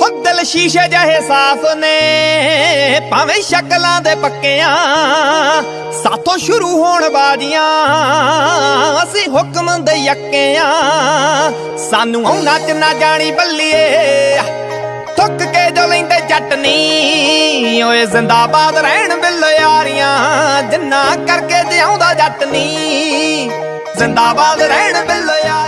ਹੋ ਦਿਲ ਸ਼ੀਸ਼ੇ ਜਿਹੇ ਸਾਫ਼ ਨੇ, ਭਾਵੇਂ ਸ਼ਕਲਾਂ ਦੇ ਪੱਕਿਆਂ, ਸਾਥੋਂ ਸ਼ੁਰੂ ਹੋਣ ਬਾਜੀਆਂ, ਅਸੀਂ ਹੁਕਮ ਦੇ ਯੱਕਿਆਂ। ਸਾਨੂੰ ਉਹਨਾਂ ਚ ਨਾ ਜਾਣੀ ਬੱਲੀਏ, ਥੁੱਕ ਕੇ ਜੋ ਲੈਂਦੇ ਜੱਟ ਓਏ ਜ਼ਿੰਦਾਬਾਦ ਰਹਿਣ ਬਿੱਲ ਯਾਰੀਆਂ, ਜਿੰਨਾ ਕਰਕੇ ਜਿਉਂਦਾ ਜੱਟ ਨੀ ਜ਼ਿੰਦਾਬਾਦ ਰਹਿਣ ਬਿੱਲ ਯਾਰੀਆਂ।